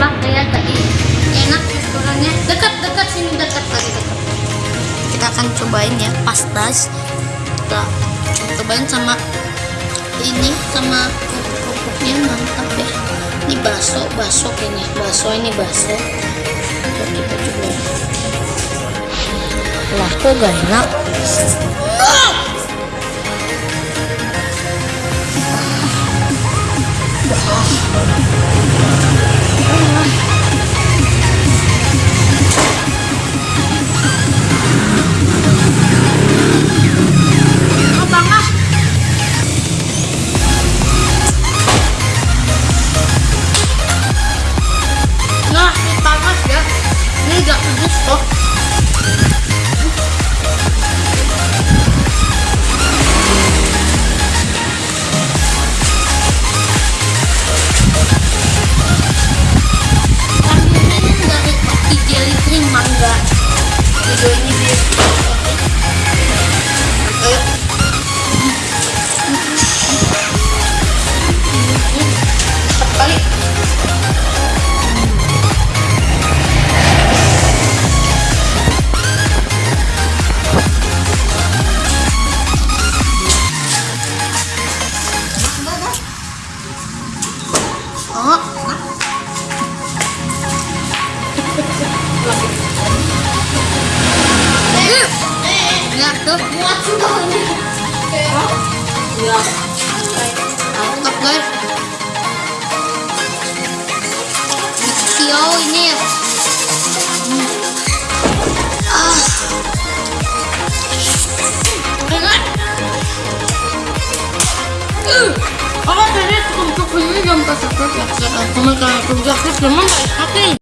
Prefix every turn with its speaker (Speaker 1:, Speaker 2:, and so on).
Speaker 1: Bang, kayak tadi enak restorannya. Dekat-dekat sini dekat lagi dekat. Kita akan cobain ya pastas. Kita cobain sama ini sama kerupuknya mantap ya. Ini bakso, bakso kayaknya. Bakso ini. Coba kita coba. Wah, kok gak enak? Oh, mangga. Ayo. Empat kali. Oh, ya. Aku nggak guys. Mixio ini ya. Ah. Dengar. Tadi untuk ini yang kasar kasar? Kamu kan kerja kerja mana? Hati.